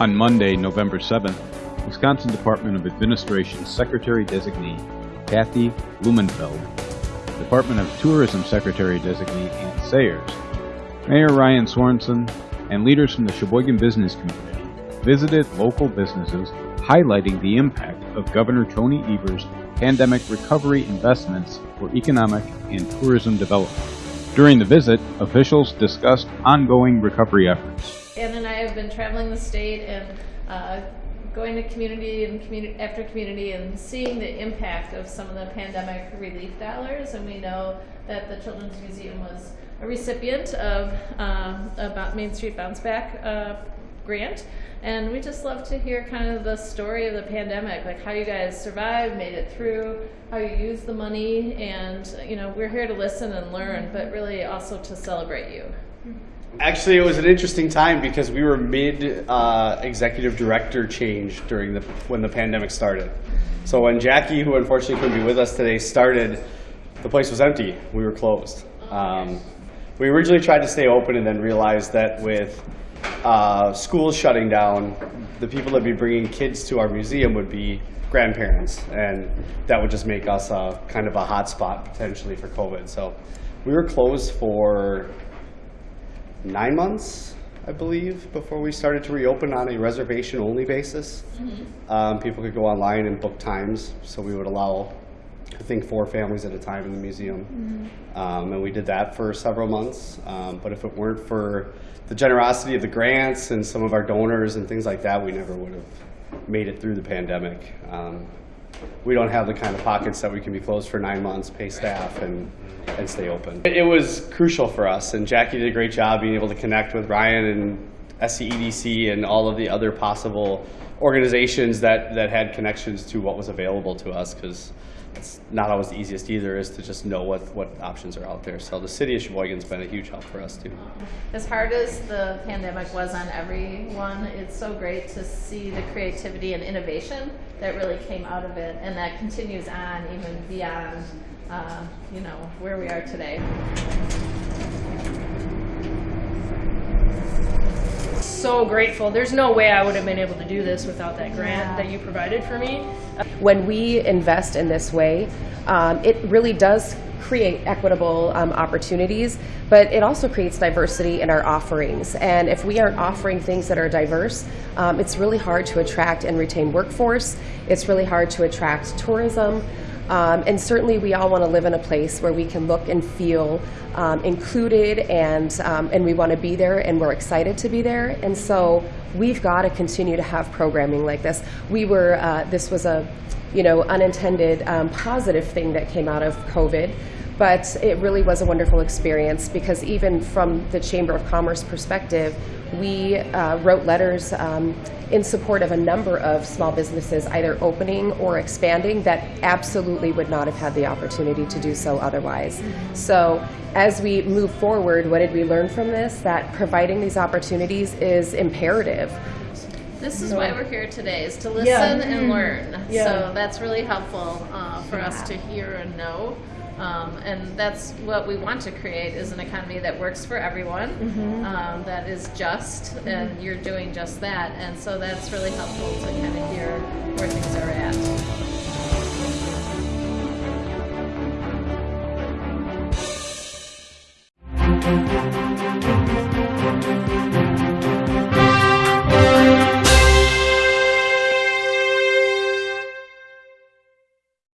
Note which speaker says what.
Speaker 1: On Monday, November 7th, Wisconsin Department of Administration Secretary Designee Kathy Blumenfeld, Department of Tourism Secretary Designee Anne Sayers, Mayor Ryan Sorenson, and leaders from the Sheboygan Business Community visited local businesses highlighting the impact of Governor Tony Evers' pandemic recovery investments for economic and tourism development. During the visit, officials discussed ongoing recovery efforts.
Speaker 2: Been traveling the state and uh, going to community and community after community and seeing the impact of some of the pandemic relief dollars. And we know that the Children's Museum was a recipient of uh, about Main Street Bounce Back uh, grant. And we just love to hear kind of the story of the pandemic, like how you guys survived, made it through, how you used the money, and you know we're here to listen and learn, but really also to celebrate you.
Speaker 3: Actually, it was an interesting time because we were mid uh, executive director change during the when the pandemic started. So when Jackie, who unfortunately couldn't be with us today, started, the place was empty. We were closed. Um, we originally tried to stay open and then realized that with uh, schools shutting down, the people that would be bringing kids to our museum would be grandparents, and that would just make us a, kind of a hot spot potentially for COVID. So we were closed for nine months, I believe, before we started to reopen on a reservation-only basis. Um, people could go online and book times, so we would allow, I think, four families at a time in the museum. Um, and we did that for several months. Um, but if it weren't for the generosity of the grants and some of our donors and things like that, we never would have made it through the pandemic. Um, we don't have the kind of pockets that we can be closed for nine months, pay staff, and, and stay open. It, was crucial for us, and Jackie did a great job being able to connect with Ryan and SCEDC and all of the other possible organizations that, that had connections to what was available to us, because it's not always the easiest either, is to just know what, what options are out there. So the city of Sheboygan's been a huge help for us too.
Speaker 2: As hard as the pandemic was on everyone, it's so great to see the creativity and innovation that really came out of it, and that continues on even beyond, uh, you know, where we are today.
Speaker 4: So grateful. There's no way I would have been able to do this without that grant that you provided for me.
Speaker 5: When we invest in this way, um, it really does create equitable um, opportunities, but it also creates diversity in our offerings. And if we aren't offering things that are diverse, um, it's really hard to attract and retain workforce. It's really hard to attract tourism. Um, and certainly we all want to live in a place where we can look and feel um, included and, um, and we want to be there and we're excited to be there. And so we've got to continue to have programming like this. We were, uh, this was a, you know, unintended um, positive thing that came out of COVID. But it really was a wonderful experience because even from the Chamber of Commerce perspective, we uh, wrote letters um, in support of a number of small businesses either opening or expanding that absolutely would not have had the opportunity to do so otherwise. So as we move forward, what did we learn from this? That providing these opportunities is imperative.
Speaker 2: This is why we're here today, is to listen
Speaker 4: Yeah.
Speaker 2: and learn.
Speaker 4: Yeah.
Speaker 2: So that's really helpful uh, for us to hear and know. Um, and that's what we want to create is an economy that works for everyone, um, that is just, and you're doing just that. And so that's really helpful to kind of hear where things are at.